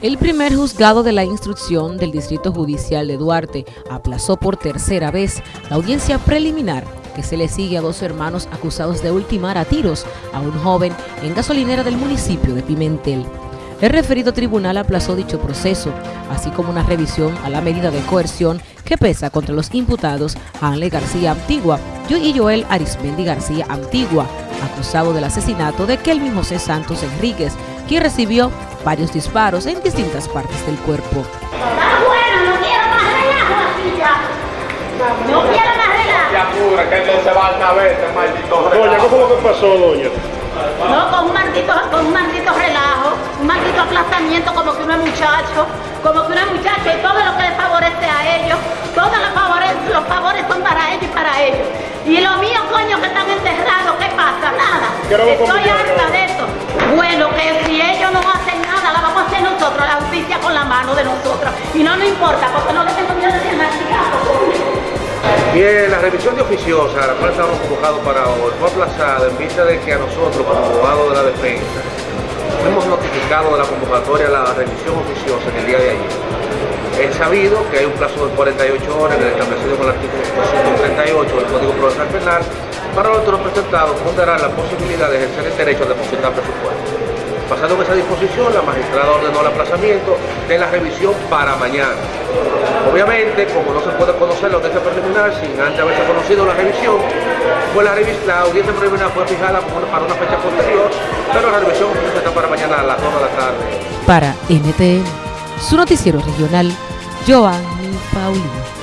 El primer juzgado de la instrucción del Distrito Judicial de Duarte aplazó por tercera vez la audiencia preliminar que se le sigue a dos hermanos acusados de ultimar a tiros a un joven en gasolinera del municipio de Pimentel. El referido tribunal aplazó dicho proceso, así como una revisión a la medida de coerción que pesa contra los imputados Hanley García Antigua y Joel Arismendi García Antigua, acusado del asesinato de Kelvin José Santos Enríquez, quien recibió varios disparos en distintas partes del cuerpo. Está bueno, no quiero más relajo así ya. No quiero más relajo. Ya apura, que no se va a saber este maldito Doña, ¿cómo fue que pasó, doña? No, con un maldito, con un maldito relajo, un maldito aplazamiento como que uno es muchacho, como que uno es muchacho y todo lo que les favorece a ellos, todos los favores, los favores son para ellos y para ellos. Y los míos, coño, que están enterrados, ¿qué pasa? Nada. Quiero Estoy harta de esto. Bueno, que si ellos Y no nos importa, porque no le tengo miedo de coño. Bien, la revisión de oficiosa, la cual estamos convocados para hoy, fue aplazada en vista de que a nosotros, como abogados de la defensa, hemos notificado de la convocatoria la revisión oficiosa en el día de ayer. Es sabido que hay un plazo de 48 horas en el establecido con el artículo 238 del Código Procesal Penal para los representados ponderar la posibilidad de ejercer el derecho a depositar presupuesto. Pasando en esa disposición, la magistrada ordenó el aplazamiento de la revisión para mañana. Obviamente, como no se puede conocer la audiencia preliminar sin antes haberse conocido la revisión, pues la, revis- la audiencia preliminar fue fijada para una fecha posterior, pero la revisión está para mañana a las 2 de la tarde. Para NTN, su noticiero regional, Joanny Paulino.